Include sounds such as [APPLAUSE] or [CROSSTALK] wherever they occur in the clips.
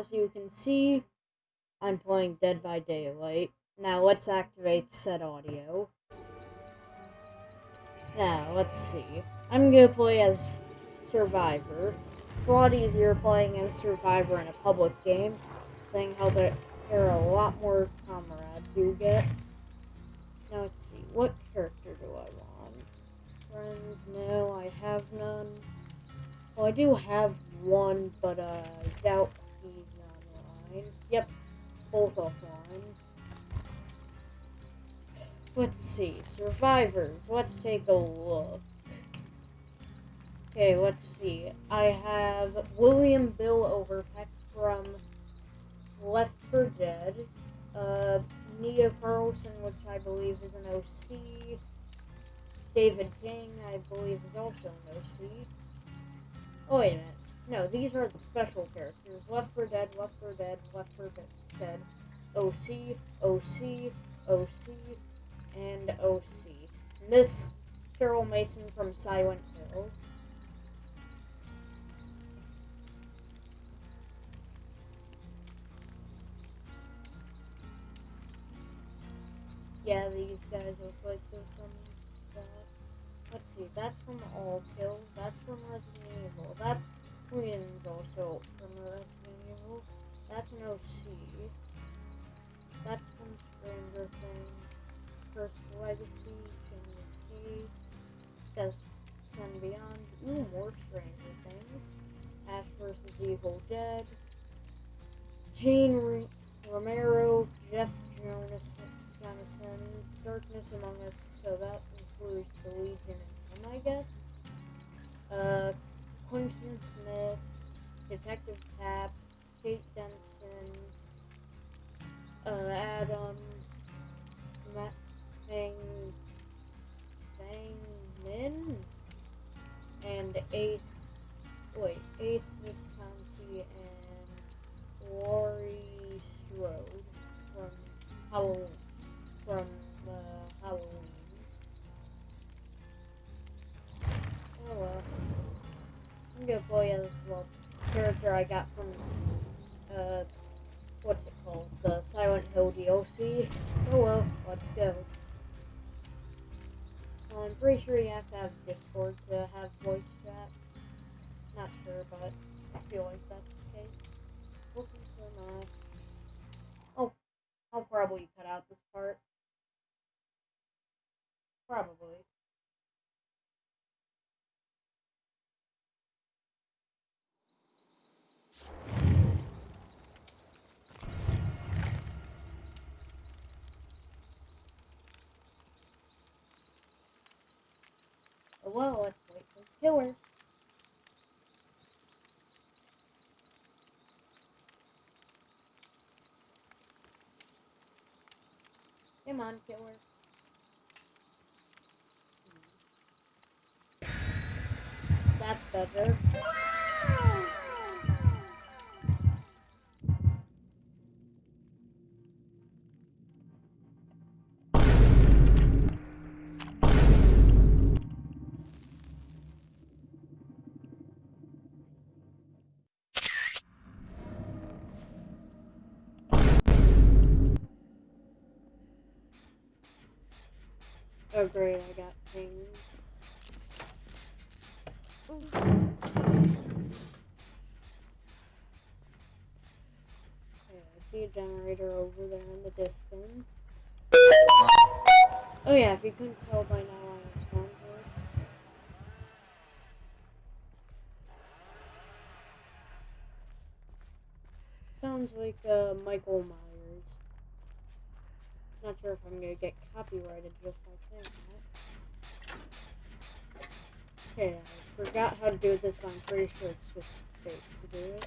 as you can see, I'm playing Dead by Daylight. Now, let's activate said audio. Now, let's see. I'm gonna play as Survivor. It's a lot easier playing as Survivor in a public game, saying how there are a lot more comrades you get. Now, let's see. What character do I want? Friends? No, I have none. Well, I do have one, but uh, I doubt Yep, both offline. Let's see, survivors. Let's take a look. Okay, let's see. I have William Bill Overbeck from Left 4 Dead. Uh, Nea Karlsson, which I believe is an OC. David King, I believe, is also an OC. Oh, wait a minute. No, these are the special characters. Left 4 Dead, Left 4 Dead, Left 4 Dead, OC, OC, OC, and OC. This, Cheryl Mason from Silent Hill. Yeah, these guys look like they're from that. Let's see, that's from All Kill, that's from Resident Evil, that Queen's also from Resident Evil, that's an OC, that's from Stranger Things, Cursed Legacy, Chain of Hate, Death Sun Beyond, ooh, more Stranger Things, Ash vs. Evil Dead, Jane Romero, Jeff Jonas, Jonathan, Darkness Among Us, so that includes the Legion and him, I guess. Uh, Quentin Smith, Detective Tapp, Kate Denson, uh, Adam, I got from uh what's it called? The Silent Hill DLC. Oh well, let's go. Well, I'm pretty sure you have to have Discord to have voice chat. Not sure, but I feel like that's the case. Hoping for not. Oh, I'll probably cut out this part. Probably. Oh, well, let's wait for the killer. Come on, killer. That's better. Oh great, I got things. Okay, I see a generator over there in the distance. Oh yeah, if you couldn't tell by now, I have soundboard. Sounds like uh, Michael Myers. Not sure if I'm gonna get copyrighted just by saying that. Okay, I forgot how to do this, but I'm pretty sure it's just space to do it.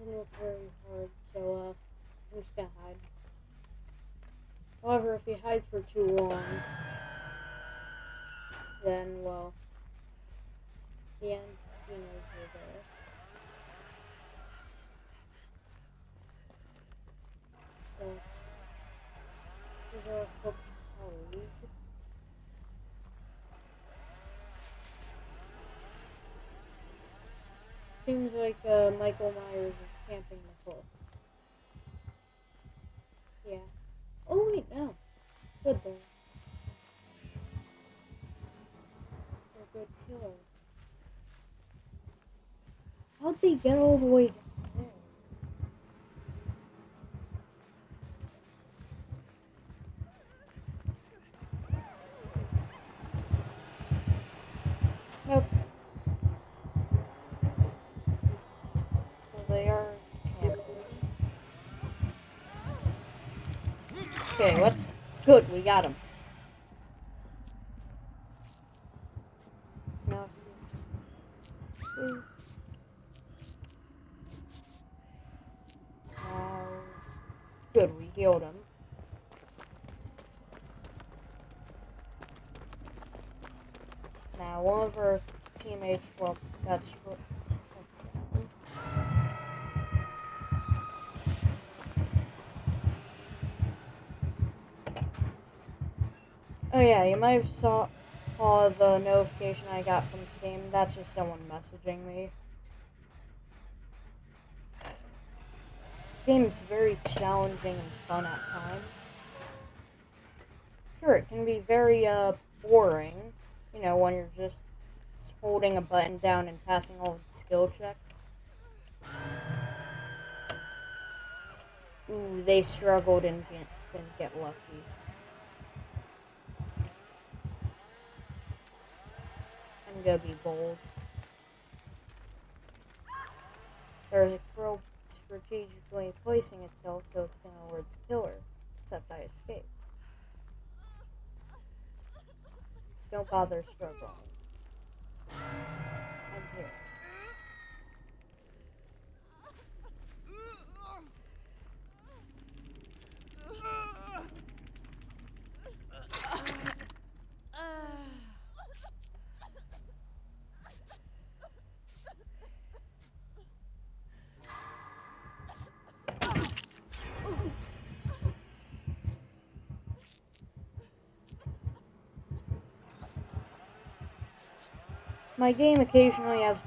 doesn't look very hard, so uh, I'm just gonna hide. However, if you hide for too long, then, well, the end he knows you're there. So. Here's our cooked colleague. Seems like uh, Michael Myers is camping. Yeah. Oh wait, no. Good there. A good killer. How'd they get all the way down there? Nope. Well, they are camping. Okay, let's. Good, we got him. Good, we healed him. Now, one of our teammates, well, that's what. Oh yeah, you might have saw, saw the notification I got from Steam. That's just someone messaging me. This game is very challenging and fun at times. Sure, it can be very uh, boring, you know, when you're just holding a button down and passing all the skill checks. Ooh, they struggled and didn't get lucky. I'm gonna be bold. There's a crow strategically placing itself so it's gonna alert the killer. Except I escaped. Don't bother struggling. I'm here. My game occasionally has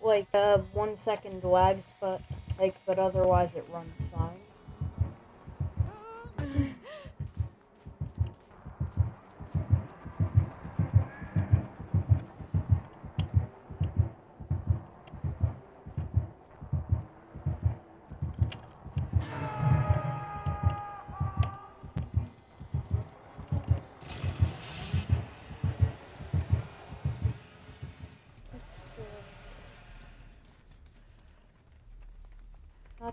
like uh, one second lags, but like but otherwise it runs fine.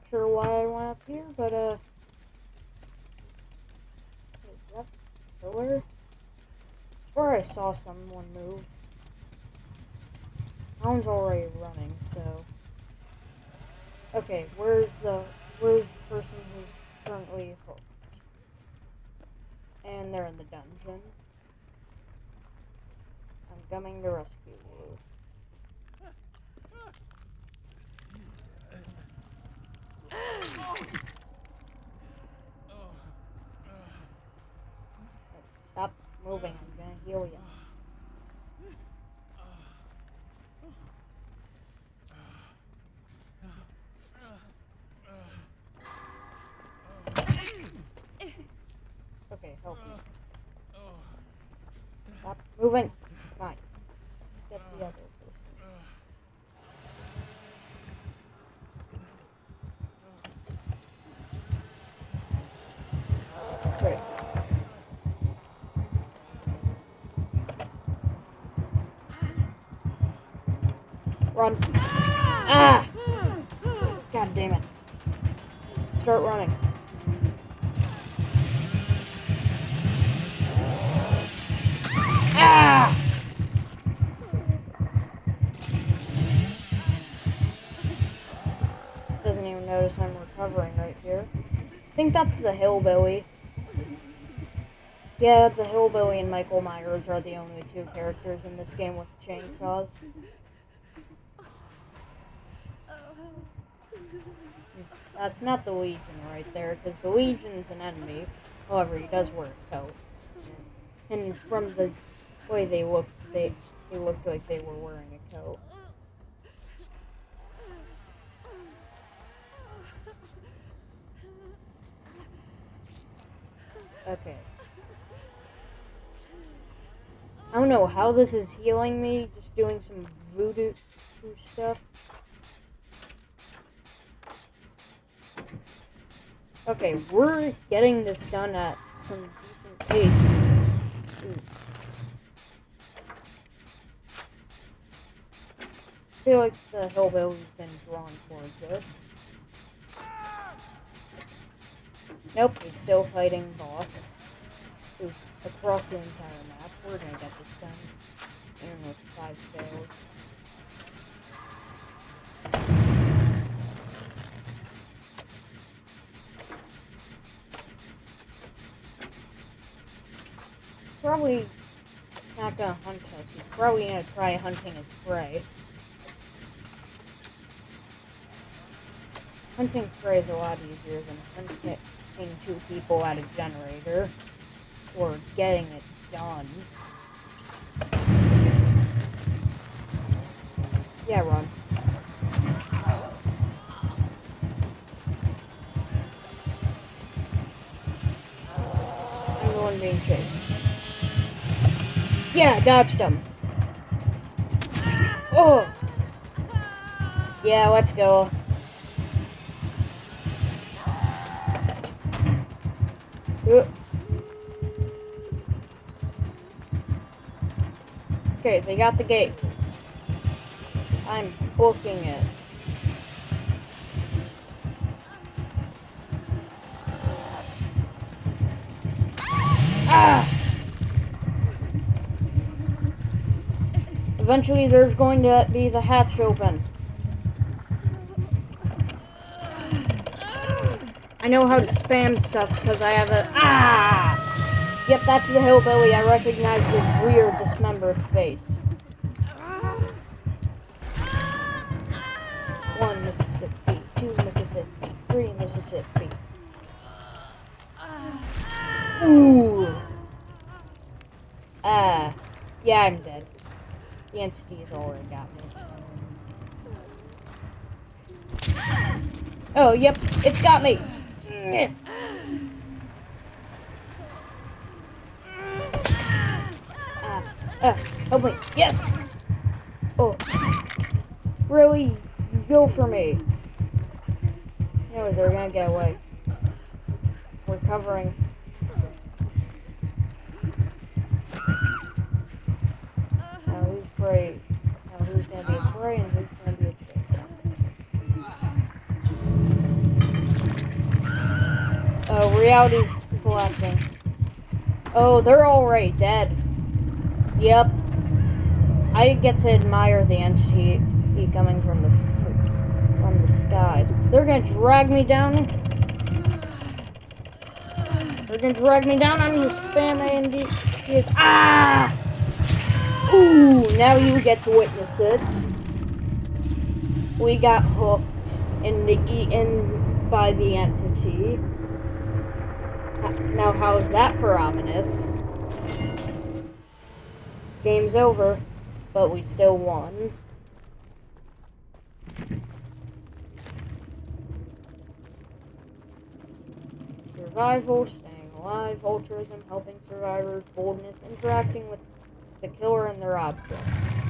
Sure why I went up here, but uh, is that pillar? I swear I saw someone move. Hound's already running, so. Okay, where's the where's the person who's currently hooked? And they're in the dungeon. I'm coming to rescue you. Stop moving, I'm gonna heal you. Moving. Fine. Let's get the other person. Great. Run. Ah! God damn it. Start running. Ah! Doesn't even notice I'm recovering right here. I think that's the hillbilly. Yeah, the hillbilly and Michael Myers are the only two characters in this game with chainsaws. That's not the Legion right there, because the Legion's an enemy. However, he does wear a coat. And from the way they looked, they they looked like they were wearing a coat. Okay. I don't know how this is healing me, just doing some voodoo stuff. Okay, we're getting this done at some decent pace. Ooh. I feel like the hillbilly's been drawn towards us. Nope, he's still fighting boss. Who's across the entire map. We're gonna get this done. Even with five fails. Probably not gonna hunt us. He's probably gonna try hunting his prey. Hunting prey is a lot easier than hunting two people at a generator or getting it done. Yeah, run. I'm the one being chased. Yeah, dodged him. Oh! Yeah, let's go. Uh. Okay, they got the gate. I'm booking it. Ah! Eventually, there's going to be the hatch open. I know how to spam stuff because I have a... Ah! Yep, that's the hillbilly. I recognize the weird dismembered face. One Mississippi, two Mississippi, three Mississippi. Ooh. Ah. Uh, yeah, I'm dead. The entity has already got me. Oh, yep, it's got me. Uh, uh, help me. Yes! Oh. Really? You go for me. No, they're gonna get away. We're covering. Now who's prey? Now who's gonna be a prey and who's gonna be a Oh, reality's collapsing. Oh, they're already dead. Yep. I get to admire the entity coming from the from the skies. They're gonna drag me down. They're gonna drag me down. I'm gonna spam A and D. Ah! Ooh! Now you get to witness it. We got hooked and eaten by the entity. Now, how's that for ominous? Game's over, but we still won. Survival, staying alive, altruism, helping survivors, boldness, interacting with the killer and their objects.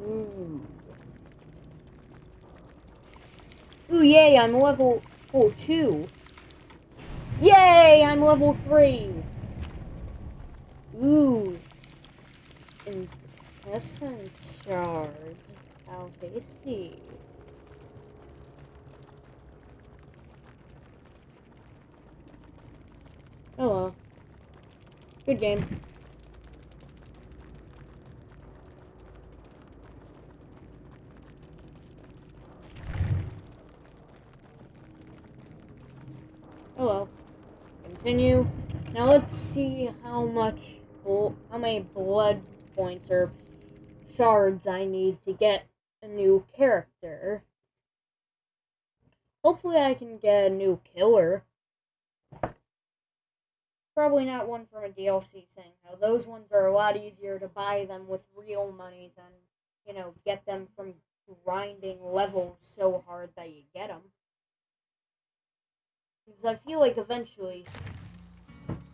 Ooh. Ooh, yay, I'm level oh, 2. Yay, I'm level 3. Ooh. Incandescent shards. How tasty. Oh well. Good game. Oh well. Continue. Now let's see how much, blood points or shards I need to get a new character. Hopefully I can get a new killer. Probably not one from a DLC thing. Now, those ones are a lot easier to buy them with real money than, you know, get them from grinding levels so hard that you get them. Because I feel like eventually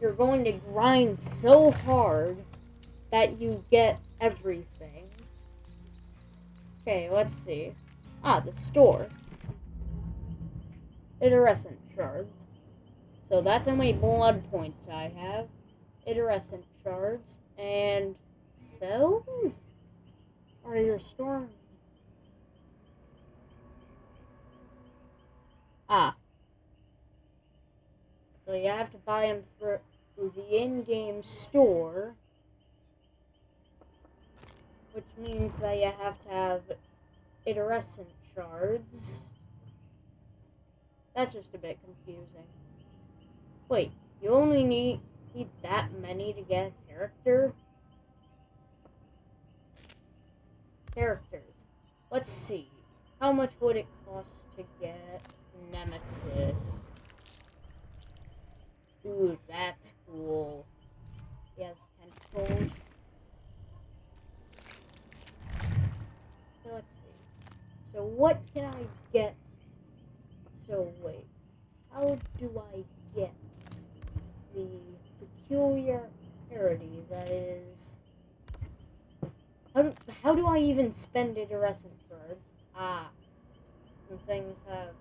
you're going to grind so hard that you get everything. Okay, let's see. Ah, the store. Iridescent shards. So that's how many blood points I have. Iridescent shards. And cells are your storm. Ah, so you have to buy them through the in-game store. Which means that you have to have iridescent shards. That's just a bit confusing. Wait, you only need, need that many to get a character? Characters. Let's see. How much would it cost to get Nemesis? Ooh, that's cool. He has tentacles. Let's see. So what can I get? So wait, how do I get the peculiar peculiarity that is? How do, how do I even spend iridescent birds? Ah, some things have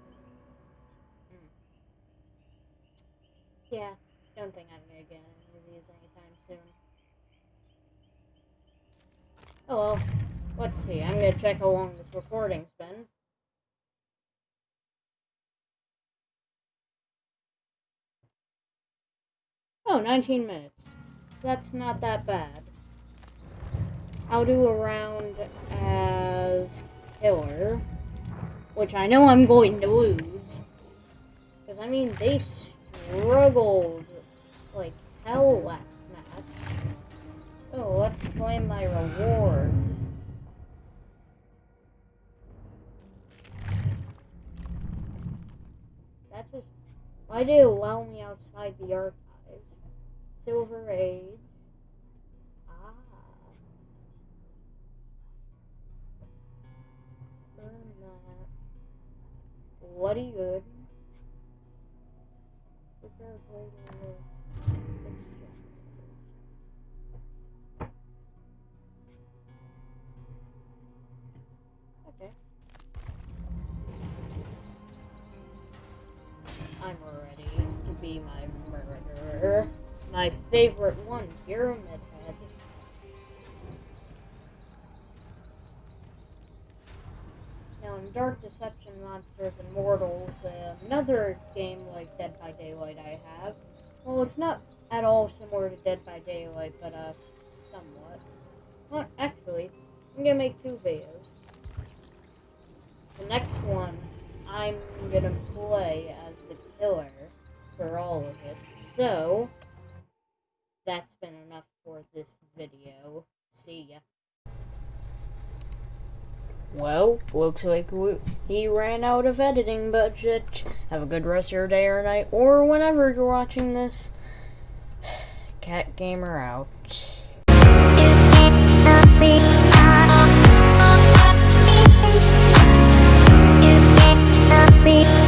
Yeah, don't think I'm gonna get any of these anytime soon. Oh well, let's see. I'm gonna check how long this recording's been. Oh, 19 minutes. That's not that bad. I'll do a round as killer, which I know I'm going to lose. Because, I mean, they struggled like hell last match. Oh, let's claim my rewards. That's just... Why did it allow me outside the archives? Silver Age. Ah. Burn that. Bloody good. Okay. Favorite one, Pyramid Head. Now, in Dark Deception Monsters and Mortals, uh, another game like Dead by Daylight I have, well, it's not at all similar to Dead by Daylight, but, uh, somewhat. Well, actually, I'm gonna make two videos. The next one, I'm gonna play as the killer for all of it. So, that's been enough for this video. See ya. Well, looks like we, he ran out of editing budget. Have a good rest of your day or night, or whenever you're watching this. [SIGHS] Cat Gamer out. be